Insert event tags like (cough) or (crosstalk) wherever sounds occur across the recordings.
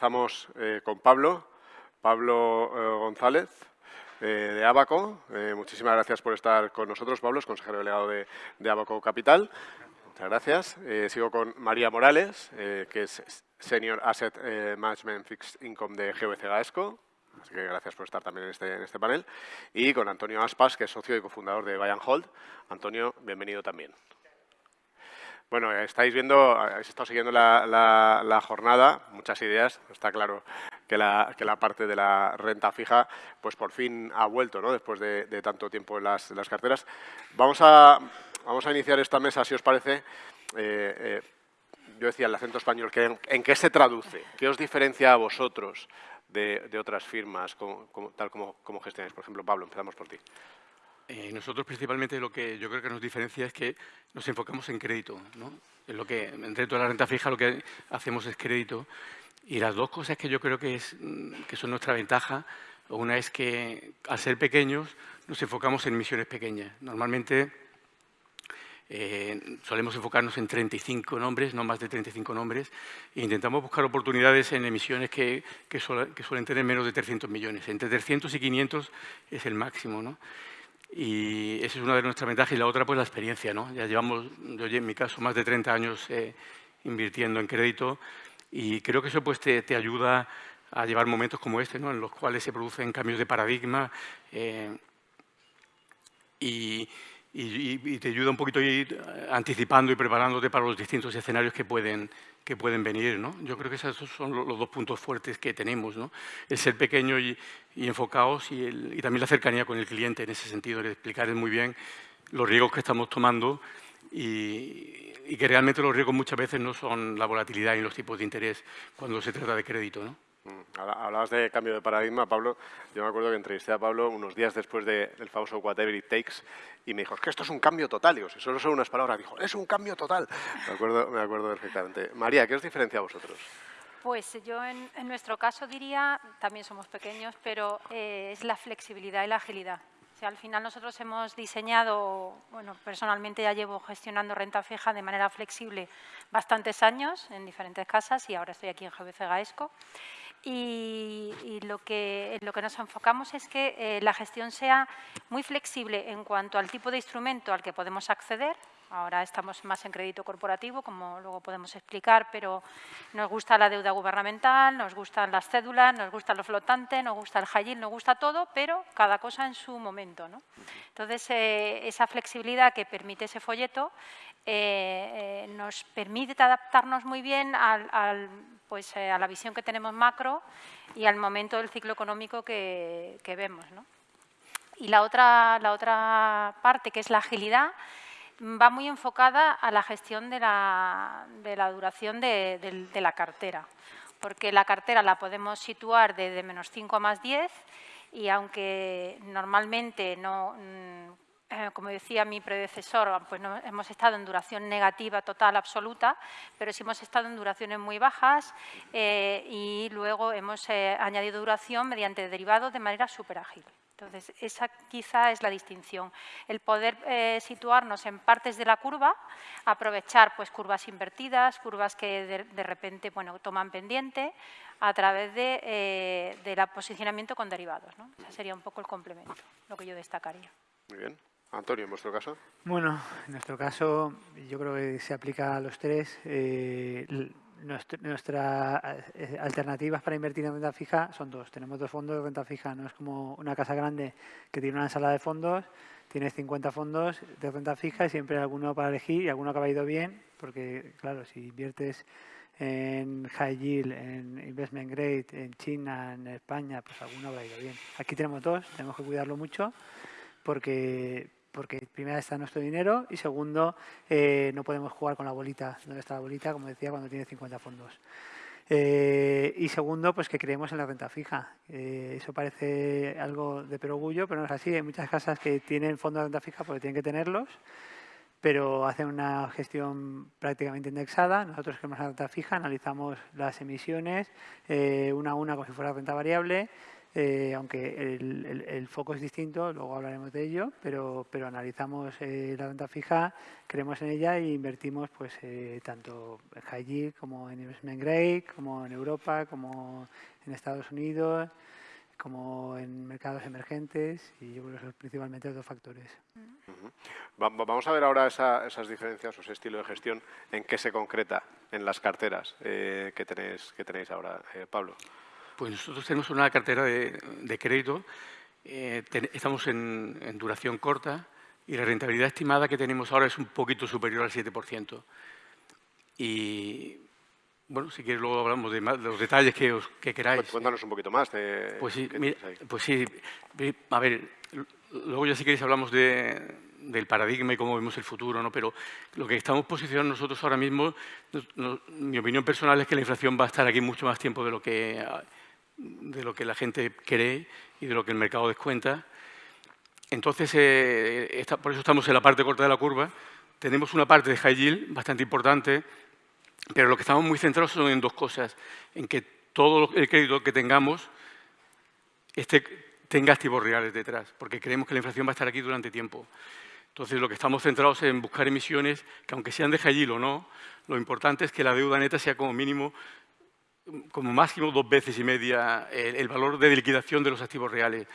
empezamos eh, con Pablo, Pablo eh, González, de Abaco. muchísimas gracias por estar con nosotros, Pablo, es consejero delegado de, de Abaco Capital. Muchas gracias. sigo con María Morales, que es Senior Asset Management Fixed Income de GVC Gaesco. Así que gracias por estar también en este, en este panel. Y con Antonio Aspas, que es socio y cofundador de Buy Hold. Antonio, bienvenido también. Bueno, estáis viendo, habéis estado siguiendo la, jornada, muchas ideas. Está claro que la, que la, parte de la renta fija, pues por fin ha vuelto, ¿no? Después de, tanto tiempo en las, carteras. Vamos a, vamos a iniciar esta mesa, si os parece. Eh, eh, yo decía el acento español, ¿en qué se traduce? ¿Qué os diferencia a vosotros de, otras firmas, tal como, como gestionáis? Por ejemplo, Pablo, empezamos por ti. Eh, nosotros principalmente lo que yo creo que nos diferencia es que nos enfocamos en crédito. ¿no? En lo que, dentro de la renta fija lo que hacemos es crédito. Y las dos cosas que yo creo que, es, que son nuestra ventaja, una es que al ser pequeños nos enfocamos en emisiones pequeñas. Normalmente eh, solemos enfocarnos en 35 nombres, no más de 35 nombres, e intentamos buscar oportunidades en emisiones que, que suelen tener menos de 300 millones. Entre 300 y 500 es el máximo. ¿no? Y esa es una de nuestras ventajas. Y la otra, pues la experiencia. ¿no? Ya llevamos, yo en mi caso, más de 30 años eh, invirtiendo en crédito y creo que eso pues, te, te, ayuda a llevar momentos como este, ¿no? en los cuales se producen cambios de paradigma eh, y, y, te ayuda un poquito a ir anticipando y preparándote para los distintos escenarios que pueden, que pueden venir. ¿no? Yo creo que esos son los dos puntos fuertes que tenemos, ¿no? el ser pequeño y, enfocados y, y, también la cercanía con el cliente en ese sentido, de explicar muy bien los riesgos que estamos tomando y, y, que realmente los riesgos muchas veces no son la volatilidad y los tipos de interés cuando se trata de crédito. ¿no? Mm, hablabas de cambio de paradigma, Pablo. Yo me acuerdo que entrevisté a Pablo unos días después del famoso Whatever It Takes y me dijo, es que esto es un cambio total. Digo, si solo son unas palabras, dijo, es un cambio total. Me acuerdo, me acuerdo perfectamente. María, ¿qué os diferencia a vosotros? Pues yo en, nuestro caso diría, también somos pequeños, pero eh, es la flexibilidad y la agilidad. O al final nosotros hemos diseñado, bueno, personalmente ya llevo gestionando renta fija de manera flexible bastantes años en diferentes casas y ahora estoy aquí en GBC Gaesco. Y, lo, que, lo que nos enfocamos es que eh, la gestión sea muy flexible en cuanto al tipo de instrumento al que podemos acceder. Ahora estamos más en crédito corporativo, como luego podemos explicar, pero nos gusta la deuda gubernamental, nos gustan las cédulas, nos gusta lo flotante, nos gusta el high nos gusta todo, pero cada cosa en su momento. ¿no? Entonces, eh, esa flexibilidad que permite ese folleto eh, nos permite adaptarnos muy bien pues, eh, a la visión que tenemos macro y al momento del ciclo económico que, vemos. Y la otra, la otra parte, que es la agilidad, va muy enfocada a la gestión de la, de la duración de, la cartera, porque la cartera la podemos situar desde menos 5 a más 10 y aunque normalmente no eh, como decía mi predecesor, pues no, hemos estado en duración negativa total absoluta, pero sí hemos estado en duraciones muy bajas eh, y luego hemos eh, añadido duración mediante derivados de manera súper ágil. Entonces, esa quizá es la distinción, el poder situarnos en partes de la curva, aprovechar pues, curvas invertidas, curvas que de, repente bueno, toman pendiente a través de, del posicionamiento con derivados. ¿no? Ese sería un poco el complemento, lo que yo destacaría. Muy bien. Antonio, ¿en vuestro caso? Bueno, en nuestro caso yo creo que se aplica a los tres. Eh, nuestras eh, alternativas para invertir en renta fija son dos. Tenemos dos fondos de renta fija. No es como una casa grande que tiene una sala de fondos, tienes 50 fondos de renta fija y siempre hay alguno para elegir y alguno que ha ido bien, porque claro, si inviertes en high yield, en investment grade, en China, en España, pues alguno habrá ido bien. Aquí tenemos dos, tenemos que cuidarlo mucho porque porque primero está nuestro dinero y segundo, eh, no podemos jugar con la bolita. ¿Dónde está la bolita? Como decía, cuando tiene 50 fondos. Eh, y segundo, pues que creemos en la renta fija. Eh, eso parece algo de perogullo, pero no es así. Hay muchas casas que tienen fondos de renta fija porque tienen que tenerlos, pero hacen una gestión prácticamente indexada. Nosotros creemos en la renta fija, analizamos las emisiones una a una como si fuera renta variable, eh, aunque el, foco es distinto, luego hablaremos de ello, pero, pero analizamos eh, la renta fija, creemos en ella e invertimos pues eh, tanto en high yield como en investment grade, como en Europa, como en Estados Unidos, como en mercados emergentes y yo creo que son principalmente los dos factores. Vamos a ver ahora esas diferencias o ese estilo de gestión, en qué se concreta en las carteras que, tenéis, que tenéis ahora, Pablo. Pues nosotros tenemos una cartera de, crédito, eh, estamos en, duración corta y la rentabilidad estimada que tenemos ahora es un poquito superior al 7%. Y bueno, si quieres luego hablamos de, los detalles que, os, que queráis. Cuéntanos un poquito más. De, pues, sí, pues sí, a ver, luego ya si queréis hablamos del paradigma y cómo vemos el futuro, ¿no? pero lo que estamos posicionando nosotros ahora mismo, mi opinión personal es que la inflación va a estar aquí mucho más tiempo de lo que de lo que la gente cree y de lo que el mercado descuenta. Entonces, eh, por eso estamos en la parte corta de la curva. Tenemos una parte de high bastante importante, pero lo que estamos muy centrados son en dos cosas. En que todo el crédito que tengamos tenga activos reales detrás, porque creemos que la inflación va a estar aquí durante tiempo. Entonces, lo que estamos centrados es en buscar emisiones que, aunque sean de high o no, lo importante es que la deuda neta sea como mínimo como máximo dos veces y media el, valor de liquidación de los activos reales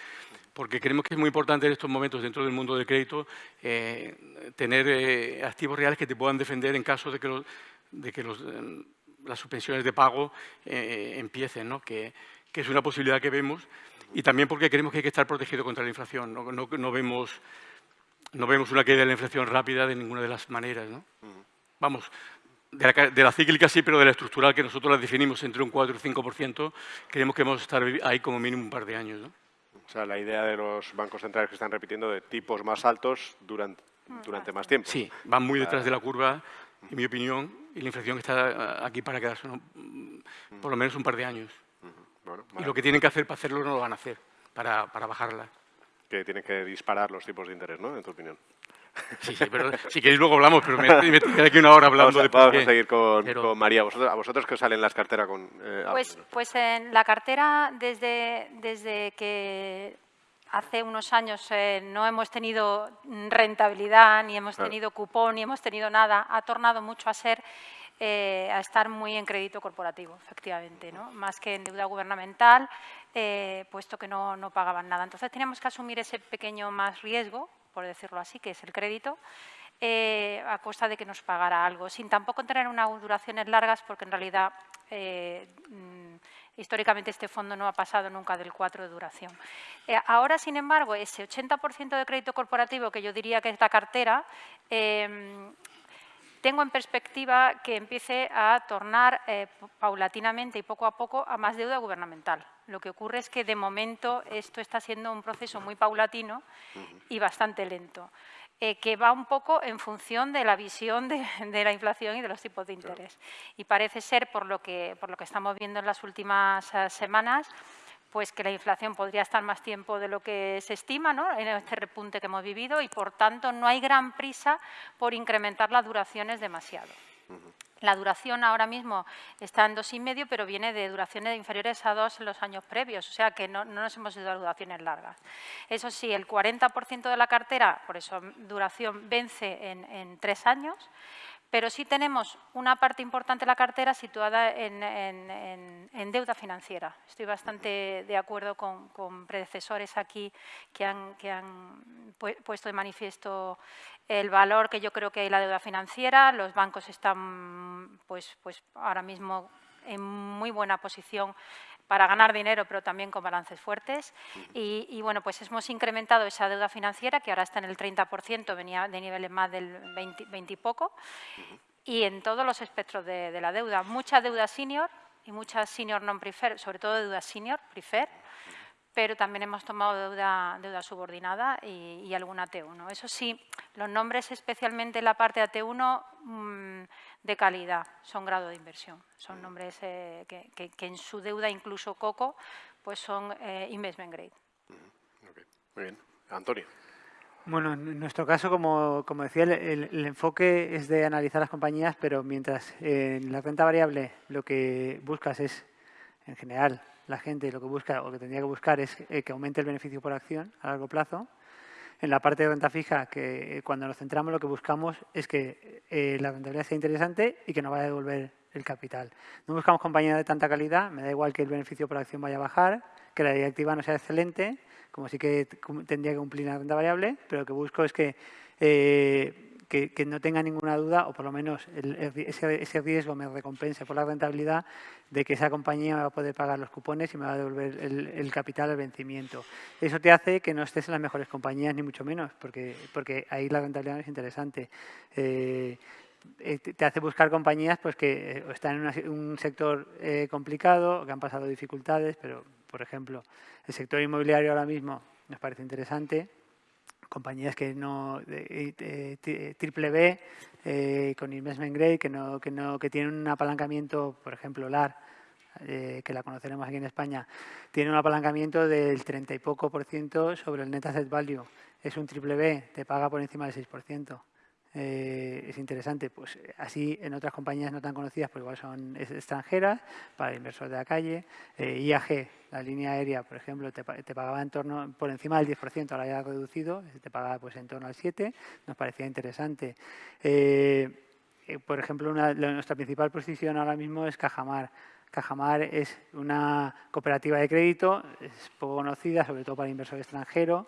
porque creemos que es muy importante en estos momentos dentro del mundo del crédito eh, tener eh, activos reales que te puedan defender en caso de que, de que eh, las suspensiones de pago empiecen, ¿no? Que, que, es una posibilidad que vemos, y también porque creemos que hay que estar protegido contra la inflación. No, no, no vemos, no vemos una caída de la inflación rápida de ninguna de las maneras. ¿no? Vamos, de la, cíclica sí, pero de la estructural, que nosotros la definimos entre un 4 y 5%, creemos que vamos a estar ahí como mínimo un par de años. ¿no? O sea, la idea de los bancos centrales que están repitiendo de tipos más altos durante, durante más tiempo. Sí, van muy detrás de la curva, en mi opinión, y la inflación está aquí para quedarse por lo menos un par de años. y lo que tienen que hacer para hacerlo no lo van a hacer, para, para bajarla. Que tienen que disparar los tipos de interés, ¿no? En tu opinión. Sí, sí, pero si queréis luego hablamos, pero me, me aquí una hora hablando vamos a, de Vamos a seguir con, María. ¿Vosotros, ¿A vosotros qué os sale en las carteras? Con, eh, pues, pues en la cartera, desde, desde que hace unos años eh, no hemos tenido rentabilidad, ni hemos tenido cupón, ni hemos tenido nada, ha tornado mucho a ser eh, a estar muy en crédito corporativo, efectivamente, ¿no? más que en deuda gubernamental, puesto que no, no pagaban nada. Entonces teníamos que asumir ese pequeño más riesgo por decirlo así, que es el crédito, eh, a costa de que nos pagara algo, sin tampoco tener unas duraciones largas, porque en realidad eh, mm, históricamente este fondo no ha pasado nunca del 4 de duración. Eh, ahora, sin embargo, ese 80% de crédito corporativo, que yo diría que es la cartera, tengo en perspectiva que empiece a tornar paulatinamente y poco a poco a más deuda gubernamental. Lo que ocurre es que de momento esto está siendo un proceso muy paulatino y bastante lento, eh, que va un poco en función de la visión de, la inflación y de los tipos de interés. Y parece ser, por lo, que, por lo que estamos viendo en las últimas eh, semanas, pues que la inflación podría estar más tiempo de lo que se estima ¿no? en este repunte que hemos vivido y, por tanto, no hay gran prisa por incrementar las duraciones demasiado. La duración ahora mismo está en dos y medio, pero viene de duraciones inferiores a dos en los años previos, o sea que no, nos hemos ido a duraciones largas. Eso sí, el 40% de la cartera, por eso duración, vence en, en tres años, pero sí tenemos una parte importante de la cartera situada en, deuda financiera. Estoy bastante de acuerdo con, predecesores aquí que han, que han, puesto de manifiesto el valor que yo creo que hay la deuda financiera. Los bancos están pues, pues ahora mismo en muy buena posición para ganar dinero, pero también con balances fuertes. Y, bueno, pues hemos incrementado esa deuda financiera, que ahora está en el 30%, venía de niveles más del 20, y poco, y en todos los espectros de, la deuda. Mucha deuda senior y mucha senior non-prefer, sobre todo deuda senior, prefer, pero también hemos tomado deuda, deuda subordinada y, alguna T1. Eso sí, los nombres, especialmente en la parte de T1, mm, de calidad, son grado de inversión. Son nombres eh, que, en su deuda, incluso Coco, pues son eh, investment grade. Muy bien. Antonio. Bueno, en nuestro caso, como, como decía, el, enfoque es de analizar las compañías, pero mientras en la renta variable lo que buscas es, en general, la gente lo que busca o que tendría que buscar es eh, que aumente el beneficio por acción a largo plazo. En la parte de renta fija, que cuando nos centramos lo que buscamos es que la rentabilidad sea interesante y que no vaya a devolver el capital. No buscamos compañías de tanta calidad, me da igual que el beneficio por acción vaya a bajar, que la directiva no sea excelente, como sí que tendría que cumplir la renta variable, pero lo que busco es que, eh, que, no tenga ninguna duda, o por lo menos ese, riesgo me recompense por la rentabilidad de que esa compañía me va a poder pagar los cupones y me va a devolver el, capital al vencimiento. Eso te hace que no estés en las mejores compañías, ni mucho menos, porque, porque ahí la rentabilidad es interesante. Eh, eh, te hace buscar compañías pues, que eh, están en un sector eh, complicado, que han pasado dificultades, pero, por ejemplo, el sector inmobiliario ahora mismo nos parece interesante. Compañías que no, triple B, con investment grade, que, no, que, no, que tienen un apalancamiento, por ejemplo, LAR, que la conoceremos aquí en España, tiene un apalancamiento del 30 y poco por ciento sobre el net asset value. Es un triple B, te paga por encima del 6 por ciento. Eh, es interesante. Pues así en otras compañías no tan conocidas, pues igual son extranjeras, para el inversor de la calle. Eh, IAG, la línea aérea, por ejemplo, te, pagaba en torno, por encima del 10%, ahora ya reducido, te pagaba pues en torno al 7%, nos parecía interesante. Eh, por ejemplo, nuestra principal posición ahora mismo es Cajamar. Cajamar es una cooperativa de crédito, es poco conocida, sobre todo para el inversor extranjero,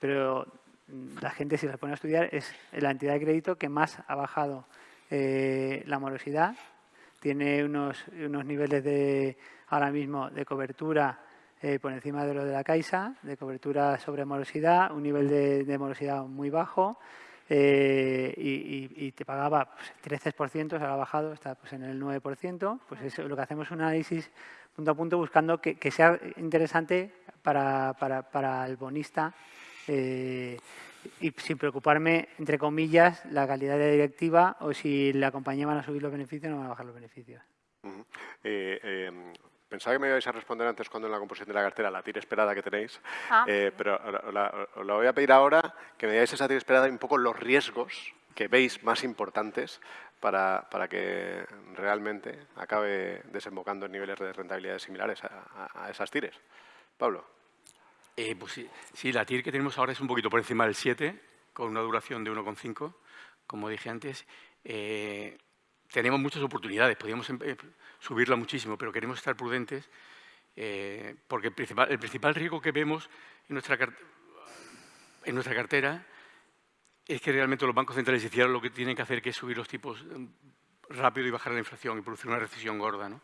pero la gente si se pone a estudiar es la entidad de crédito que más ha bajado eh, la morosidad. Tiene unos, unos niveles de ahora mismo de cobertura eh, por encima de lo de la Caixa, de cobertura sobre morosidad, un nivel de, morosidad muy bajo eh, y, te pagaba pues, 13%, ahora ha bajado, está pues, en el 9%. Pues es lo que hacemos un análisis punto a punto buscando que, sea interesante para, para, para el bonista eh, y sin preocuparme, entre comillas, la calidad de la directiva o si la compañía van a subir los beneficios o no van a bajar los beneficios. Eh, em, pensaba que me ibais a responder antes cuando en la composición de la cartera la tira esperada que tenéis, ah. eh, pero os la, voy a pedir ahora que me digáis esa tira esperada y un poco los riesgos que veis más importantes para, para que realmente acabe desembocando en niveles de rentabilidad similares a, a esas tires. Pablo. Eh, pues sí, la TIR que tenemos ahora es un poquito por encima del 7, con una duración de 1,5, como dije antes. Eh, tenemos muchas oportunidades, podríamos em, eh, subirla muchísimo, pero queremos estar prudentes porque el principal, riesgo que vemos en nuestra, en nuestra cartera es que realmente los bancos centrales hicieran lo que tienen que hacer, que es subir los tipos em, rápido y bajar la inflación y producir una recesión gorda. ¿no?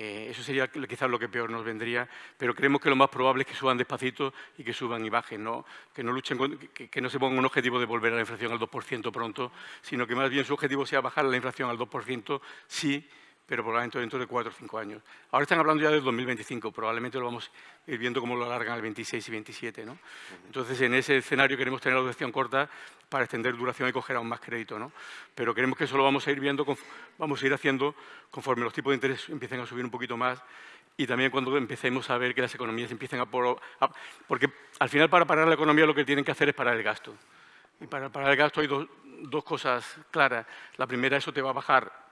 Eh, eso sería quizás lo que peor nos vendría, pero creemos que lo más probable es que suban despacito y que suban y bajen, ¿no? que no luchen, que, no se pongan un objetivo de volver a la inflación al 2% pronto, sino que más bien su objetivo sea bajar la inflación al 2%, sí, pero probablemente dentro de cuatro o cinco años. Ahora están hablando ya del 2025, probablemente lo vamos a ir viendo cómo lo alargan al 26 y 27. ¿no? Entonces, en ese escenario queremos tener la duración corta para extender duración y coger aún más crédito. ¿no? Pero queremos que eso lo vamos a ir viendo, vamos a ir haciendo conforme los tipos de interés empiecen a subir un poquito más y también cuando empecemos a ver que las economías empiecen a... porque al final para parar la economía lo que tienen que hacer es parar el gasto. Y para parar el gasto hay dos, dos cosas claras. La primera, eso te va a bajar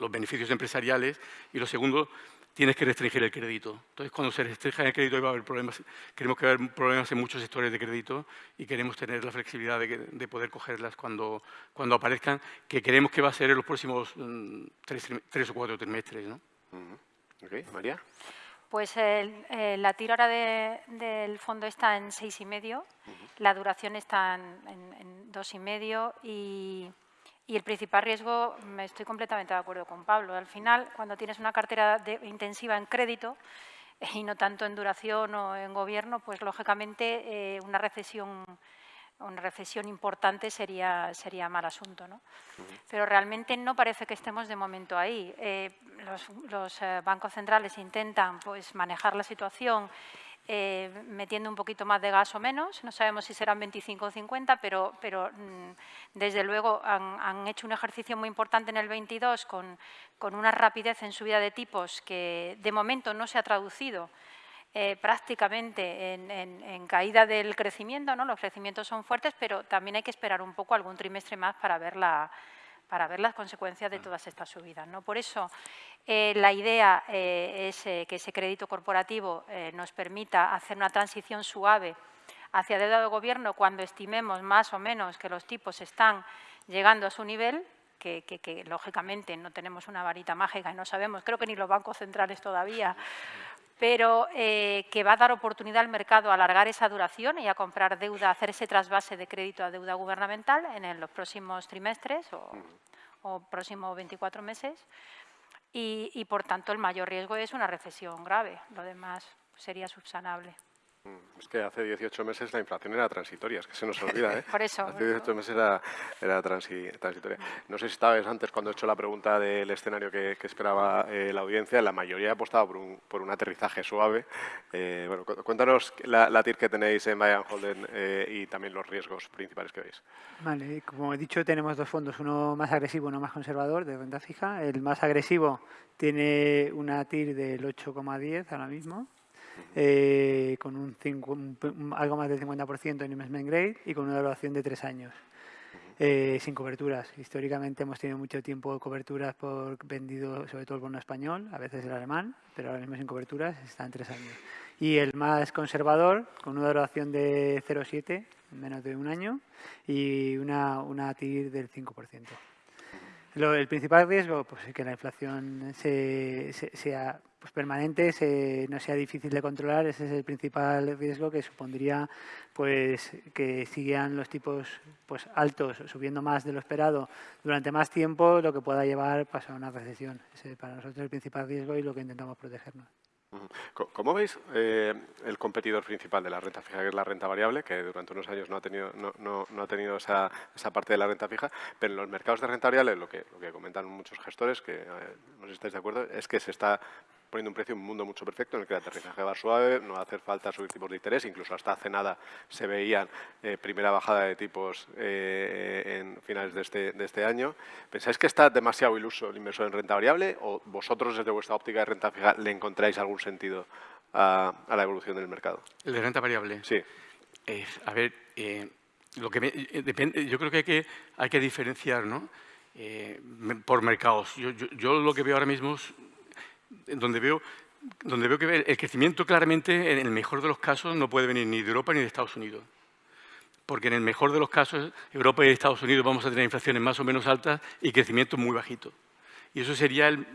los beneficios empresariales y lo segundo, tienes que restringir el crédito. Entonces, cuando se restringe el crédito va a haber problemas. Queremos que haya problemas en muchos sectores de crédito y queremos tener la flexibilidad de, poder cogerlas cuando, cuando aparezcan, que queremos que va a ser en los próximos mm, tres, o cuatro trimestres. ¿no? María. Pues la tira ahora del fondo está en seis y medio, la duración está en, en dos y medio y y el principal riesgo, me estoy completamente de acuerdo con Pablo, al final, cuando tienes una cartera intensiva en crédito y no tanto en duración o en gobierno, pues lógicamente eh, una recesión una recesión importante sería, mal asunto. ¿no? Pero realmente no parece que estemos de momento ahí. Eh, los, eh, bancos centrales intentan pues, manejar la situación eh, metiendo un poquito más de gas o menos. No sabemos si serán 25 o 50, pero, pero mm, desde luego han, hecho un ejercicio muy importante en el 22 con, con una rapidez en subida de tipos que de momento no se ha traducido eh, prácticamente en, caída del crecimiento. ¿no? Los crecimientos son fuertes, pero también hay que esperar un poco algún trimestre más para ver la, para ver las consecuencias de todas estas subidas. ¿no? Por eso, eh, la idea es que ese crédito corporativo nos permita hacer una transición suave hacia deuda de gobierno cuando estimemos más o menos que los tipos están llegando a su nivel, que, lógicamente no tenemos una varita mágica y no sabemos, creo que ni los bancos centrales todavía, pero eh, que va a dar oportunidad al mercado a alargar esa duración y a comprar deuda, a hacer ese trasvase de crédito a deuda gubernamental en los próximos trimestres o, próximos 24 meses. Y, y, por tanto, el mayor riesgo es una recesión grave. Lo demás sería subsanable. Es que hace 18 meses la inflación era transitoria, es que se nos olvida, (laughs) ¿eh? Por eso. Hace 18 meses era, era transitoria. No sé si estabas antes cuando he hecho la pregunta del escenario que, esperaba eh, la audiencia, la mayoría ha apostado por un, por un aterrizaje suave. Eh, bueno, cuéntanos la, la, TIR que tenéis en Bayern Holden eh, y también los riesgos principales que veis. Vale, como he dicho, tenemos dos fondos, uno más agresivo, uno más conservador, de renta fija. El más agresivo tiene una TIR del 8,10 ahora mismo eh, con un, algo más del 50% en investment grade y con una duración de tres años. Eh, sin coberturas. Históricamente hemos tenido mucho tiempo de coberturas por vendido, sobre todo el bono español, a veces el alemán, pero ahora mismo sin coberturas está en tres años. Y el más conservador, con una duración de 0,7, menos de un año, y una, una TIR del 5% el principal riesgo pues, es que la inflación sea pues, permanente, no sea difícil de controlar. Ese es el principal riesgo que supondría pues, que siguieran los tipos pues, altos, subiendo más de lo esperado durante más tiempo, lo que pueda llevar pues, a una recesión. Ese es para nosotros el principal riesgo y lo que intentamos protegernos. ¿Cómo veis eh, el competidor principal de la renta fija, que es la renta variable, que durante unos años no ha tenido, no, no, ha tenido esa, esa, parte de la renta fija, pero en los mercados de renta variable lo que, lo que comentan muchos gestores, que eh, no sé si estáis de acuerdo, es que se está poniendo un precio en un mundo mucho perfecto en el que el aterrizaje va suave, no va a hacer falta subir tipos de interés, incluso hasta hace nada se veían eh, primera bajada de tipos eh, en finales de este, de este año. ¿Pensáis que está demasiado iluso el inversor en renta variable o vosotros desde vuestra óptica de renta fija le encontráis algún sentido a, la evolución del mercado? ¿El de renta variable? Sí. Eh, a ver, lo que depende, yo creo que hay que, hay que diferenciar ¿no? por mercados. Yo, yo, yo lo que veo ahora mismo es donde veo, donde veo que el crecimiento claramente, en el mejor de los casos, no puede venir ni de Europa ni de Estados Unidos. Porque en el mejor de los casos, Europa y Estados Unidos vamos a tener inflaciones más o menos altas y crecimiento muy bajito. Y eso sería el,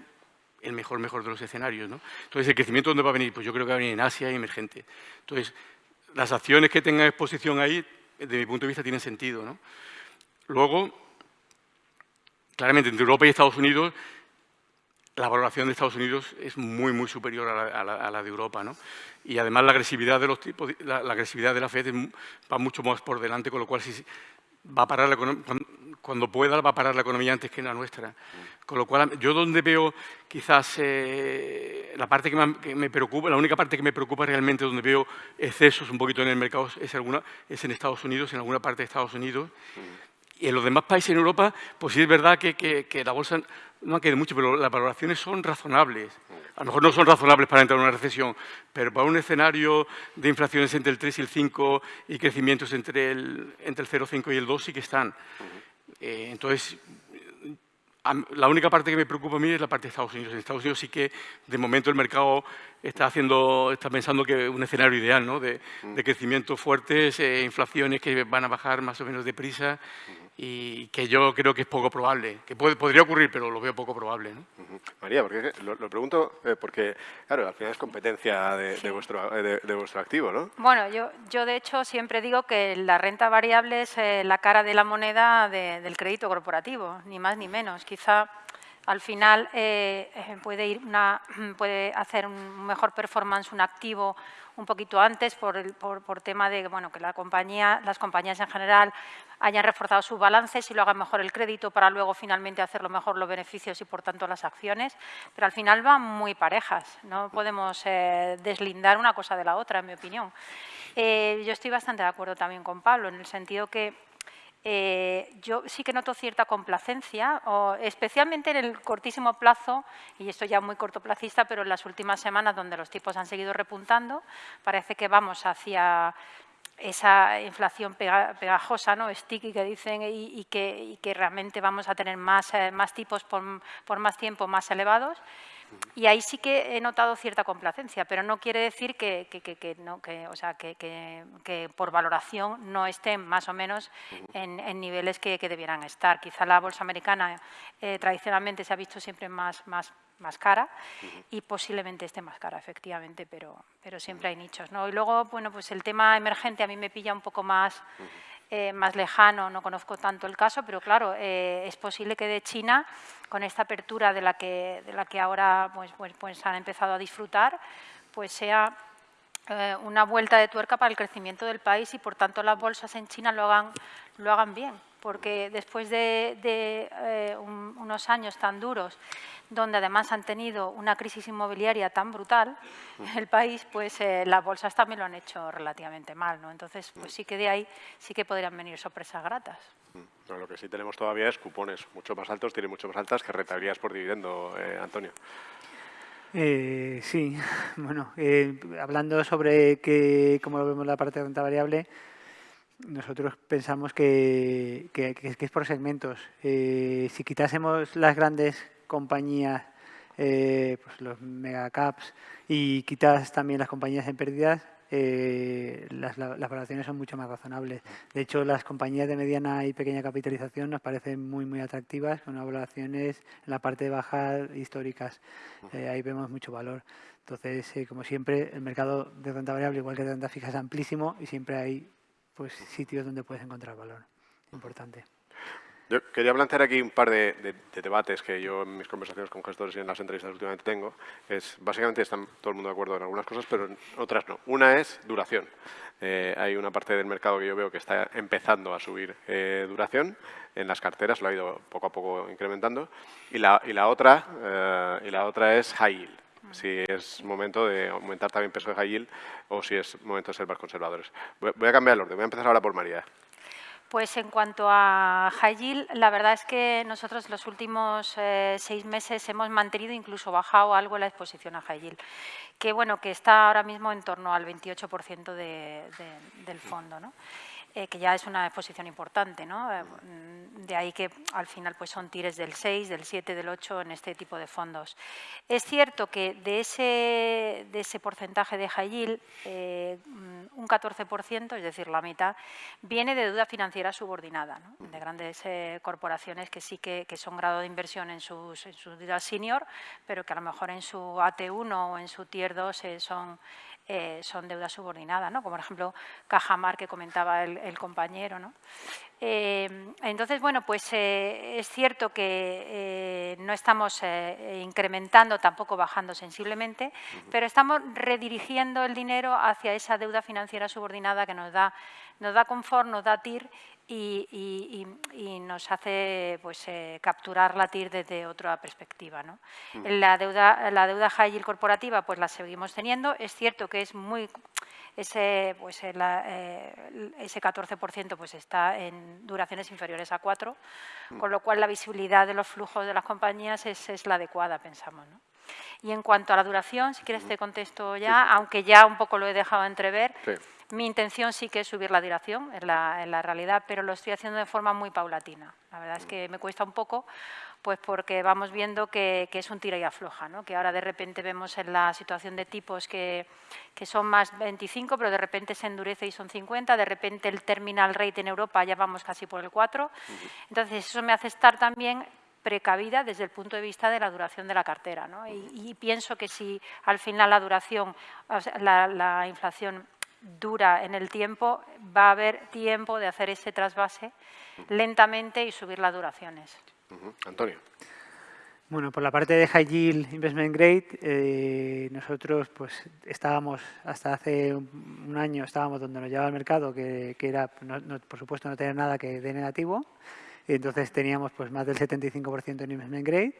mejor, mejor de los escenarios. ¿no? Entonces, ¿el crecimiento dónde va a venir? Pues yo creo que va a venir en Asia y emergente. Entonces, las acciones que tengan exposición ahí, desde mi punto de vista, tienen sentido. ¿no? Luego, claramente, entre Europa y Estados Unidos la valoración de Estados Unidos es muy, muy superior a la, de Europa. ¿no? Y además la agresividad de los tipos, la, agresividad de la FED va mucho más por delante, con lo cual si va a parar cuando pueda va a parar la economía antes que la nuestra. Con lo cual, yo donde veo quizás eh, la parte que me, preocupa, la única parte que me preocupa realmente, donde veo excesos un poquito en el mercado, es, alguna, es en Estados Unidos, en alguna parte de Estados Unidos. Y en los demás países en Europa, pues sí es verdad que, que la bolsa no ha quedado mucho, pero las valoraciones son razonables. A lo mejor no son razonables para entrar en una recesión, pero para un escenario de inflaciones entre el 3 y el 5 y crecimientos entre el, entre el 0,5 y el 2 sí que están. Eh, entonces, la única parte que me preocupa a mí es la parte de Estados Unidos. En Estados Unidos sí que, de momento, el mercado está, haciendo, está pensando que un escenario ideal ¿no? de, de crecimiento fuertes, eh, inflaciones que van a bajar más o menos deprisa y que yo creo que es poco probable, que podría ocurrir, pero lo veo poco probable. ¿no? María, porque lo, pregunto eh, porque, claro, al final es competencia de, vuestro, de, vuestro activo, ¿no? Bueno, yo, yo de hecho siempre digo que la renta variable es eh, la cara de la moneda del crédito corporativo, ni más ni menos. Quizá al final eh, puede, ir (clears throat) puede hacer un mejor performance un activo un poquito antes por, por, tema de bueno, que las compañías en general hayan reforzado sus balances y lo hagan mejor el crédito para luego finalmente hacerlo mejor los beneficios y por tanto las acciones, pero al final van muy parejas, no podemos eh, deslindar una cosa de la otra, en mi opinión. Eh, yo estoy bastante de acuerdo también con Pablo, en el sentido que eh, yo sí que noto cierta complacencia, especialmente en el cortísimo plazo, y esto ya muy cortoplacista, pero en las últimas semanas donde los tipos han seguido repuntando, parece que vamos hacia esa inflación pegajosa, ¿no? sticky que dicen, y, que, realmente vamos a tener más, eh, tipos por, más tiempo más elevados. Y ahí sí que he notado cierta complacencia, pero no quiere decir que, que no, o sea, que, por valoración no estén más o menos en, niveles que, debieran estar. Quizá la bolsa americana eh, tradicionalmente se ha visto siempre más, más más cara y posiblemente esté más cara, efectivamente, pero, pero siempre hay nichos. ¿no? Y luego, bueno, pues el tema emergente a mí me pilla un poco más, eh, más lejano, no conozco tanto el caso, pero claro, eh, es posible que de China, con esta apertura de la que, de la que ahora pues, pues, pues han empezado a disfrutar, pues sea eh, una vuelta de tuerca para el crecimiento del país y, por tanto, las bolsas en China lo hagan, lo hagan bien, porque después de, unos años tan duros donde además han tenido una crisis inmobiliaria tan brutal en el país, pues eh, las bolsas también lo han hecho relativamente mal. ¿no? Entonces, pues sí que de ahí sí que podrían venir sorpresas gratas. Lo que sí tenemos todavía es cupones mucho más altos, tienen mucho más altas que rentabilidades por dividendo, eh, Antonio. Eh, sí, (laughs) bueno, hablando sobre que, cómo lo vemos la parte de renta variable, nosotros pensamos que, es por segmentos. si quitásemos las grandes compañías, eh, pues los megacaps y quitas también las compañías en pérdidas, eh, las, las, valoraciones son mucho más razonables. De hecho, las compañías de mediana y pequeña capitalización nos parecen muy, muy atractivas, con valoraciones en la parte de bajas históricas. Eh, ahí vemos mucho valor. Entonces, como siempre, el mercado de renta variable, igual que de renta fija, es amplísimo y siempre hay pues, sitios donde puedes encontrar valor. Importante. Yo quería plantear aquí un par de, debates que yo en mis conversaciones con gestores y en las entrevistas últimamente tengo. Es, básicamente están todo el mundo de acuerdo en algunas cosas, pero en otras no. Una es duración. Eh, hay una parte del mercado que yo veo que está empezando a subir eh, duración en las carteras, lo ha ido poco a poco incrementando. Y la, y la, otra, eh, y la otra es high yield si es momento de aumentar también peso de high yield o si es momento de ser más conservadores. Voy a cambiar el orden, voy a empezar ahora por María. Pues en cuanto a high yield, la verdad es que nosotros los últimos eh, seis meses hemos mantenido, incluso bajado algo la exposición a high yield, que bueno, que está ahora mismo en torno al 28% del fondo. ¿no? Eh, que ya es una exposición importante. ¿no? Eh, de ahí que al final pues son tires del 6, del 7, del 8 en este tipo de fondos. Es cierto que de ese, de ese porcentaje de high yield, eh, un 14%, es decir, la mitad, viene de deuda financiera subordinada, de grandes corporaciones que sí que, que, son grado de inversión en sus, en sus deuda senior, pero que a lo mejor en su AT1 o en su Tier 2 son eh, son deudas subordinadas, ¿no? como por ejemplo Cajamar que comentaba el, compañero. ¿no? Eh, entonces, bueno, pues eh, es cierto que no estamos incrementando, tampoco bajando sensiblemente, pero estamos redirigiendo el dinero hacia esa deuda financiera subordinada que nos da, nos da confort, nos da TIR y, nos hace pues, eh, capturar la TIR desde otra perspectiva. ¿no? Mm. La, deuda, la deuda high yield corporativa pues, la seguimos teniendo. Es cierto que es muy ese, pues, eh, eh, ese 14% pues, está en duraciones inferiores a 4, mm. con lo cual la visibilidad de los flujos de las compañías es, es la adecuada, pensamos. ¿no? Y en cuanto a la duración, si quieres te contesto ya, aunque ya un poco lo he dejado entrever, mi intención sí que es subir la duración en la, realidad, pero lo estoy haciendo de forma muy paulatina. La verdad es que me cuesta un poco, pues porque vamos viendo que, es un tira y afloja, ¿no? que ahora de repente vemos en la situación de tipos que, que, son más 25, pero de repente se endurece y son 50, de repente el terminal rate en Europa ya vamos casi por el 4. Entonces eso me hace estar también precavida desde el punto de vista de la duración de la cartera. ¿no? Y, pienso que si al final la duración, la, inflación dura en el tiempo, va a haber tiempo de hacer ese trasvase lentamente y subir las duraciones. Antonio. Bueno, por la parte de High Yield Investment Grade, eh, nosotros pues estábamos, hasta hace un año estábamos donde nos llevaba el mercado, que, era, por supuesto, no tener nada que de negativo, entonces teníamos pues más del 75% en investment grade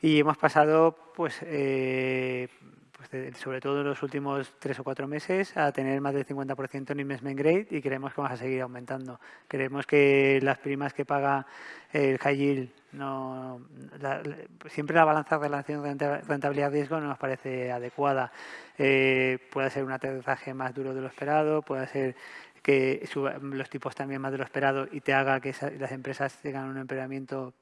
y hemos pasado pues, eh, pues sobre todo en los últimos tres o cuatro meses a tener más del 50% en investment grade y creemos que vamos a seguir aumentando. Creemos que las primas que paga el high no, siempre la balanza de relación rentabilidad-riesgo no nos parece adecuada. Eh, puede ser un aterrizaje más duro de lo esperado, puede ser que los tipos también más de lo esperado y te haga que las empresas tengan un empeoramiento,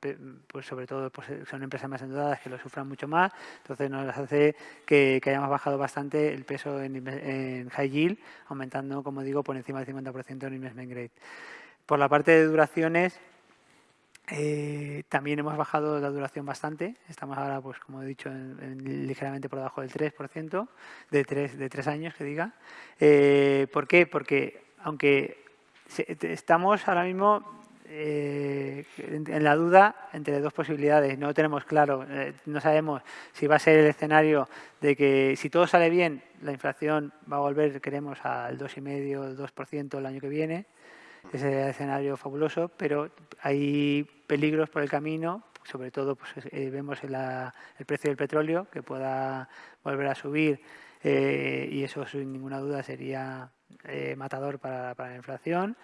pues sobre todo pues son empresas más endeudadas que lo sufran mucho más, entonces nos hace que, hayamos bajado bastante el peso en, high yield, aumentando, como digo, por encima del 50% en investment grade. Por la parte de duraciones, eh, también hemos bajado la duración bastante. Estamos ahora, pues como he dicho, ligeramente por debajo del 3%, de tres, de tres años que diga. Eh, ¿Por qué? Porque aunque estamos ahora mismo eh, en, la duda entre dos posibilidades. No tenemos claro, no sabemos si va a ser el escenario de que si todo sale bien, la inflación va a volver, queremos, al 2,5, 2% el año que viene ese escenario fabuloso, pero hay peligros por el camino, sobre todo pues, eh, vemos el precio del petróleo que pueda volver a subir eh, y eso sin ninguna duda sería eh, matador para, la inflación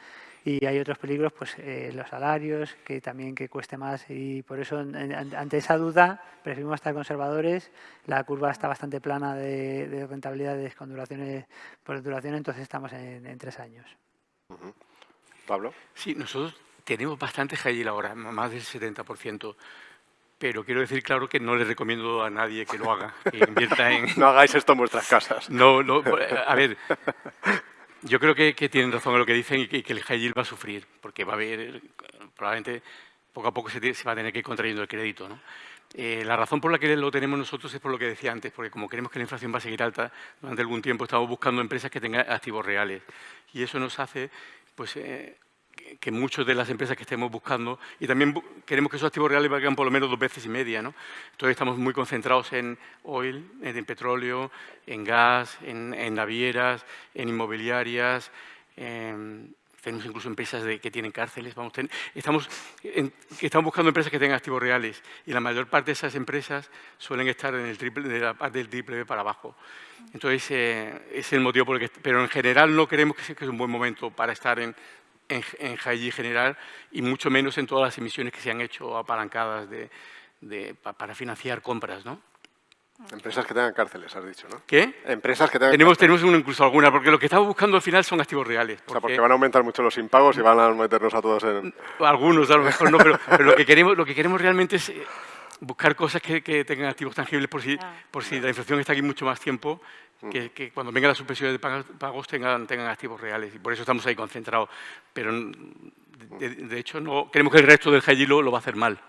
y hay otros peligros, pues los salarios, que también que cueste más y por eso ante esa duda preferimos estar conservadores. La curva está bastante plana de, rentabilidades con duraciones por duración, entonces estamos en, tres años. Pablo. Sí, nosotros tenemos bastante high ahora, más del 70%. Pero quiero decir claro que no le recomiendo a nadie que lo haga, que invierta en... (laughs) no hagáis esto en vuestras casas. No, no, a ver, yo creo que, tienen razón en lo que dicen y que, el high yield va a sufrir, porque va a haber, probablemente poco a poco se, va a tener que ir contrayendo el crédito. ¿no? Eh, la razón por la que lo tenemos nosotros es por lo que decía antes, porque como queremos que la inflación va a seguir alta, durante algún tiempo estamos buscando empresas que tengan activos reales. Y eso nos hace pues, eh, que muchas de las empresas que estemos buscando, y también queremos que esos activos reales valgan por lo menos dos veces y media. ¿no? Entonces estamos muy concentrados en oil, en, petróleo, en gas, en, navieras, en inmobiliarias, tenemos incluso empresas que tienen cárceles. Vamos, estamos, estamos buscando empresas que tengan activos reales y la mayor parte de esas empresas suelen estar en el triple, de la parte del triple B para abajo. Entonces, eh, es el motivo por el que... Pero en general no creemos que que es un buen momento para estar en, en, en general y mucho menos en todas las emisiones que se han hecho apalancadas de, para financiar compras, ¿no? Empresas que tengan cárceles, has dicho, ¿no? ¿Qué? Empresas que tengan Tenemos, tenemos incluso alguna, porque lo que estamos buscando al final son activos reales. O sea, porque van a aumentar mucho los impagos y van a meternos a todos en... Algunos, a lo mejor no, pero, lo, que queremos, lo que queremos realmente es eh, buscar cosas que, tengan activos tangibles por si, por si la inflación está aquí mucho más tiempo que, cuando vengan las suspensiones de pagos tengan, tengan activos reales y por eso estamos ahí concentrados. Pero de, hecho no queremos que el resto del high lo, lo va a hacer mal.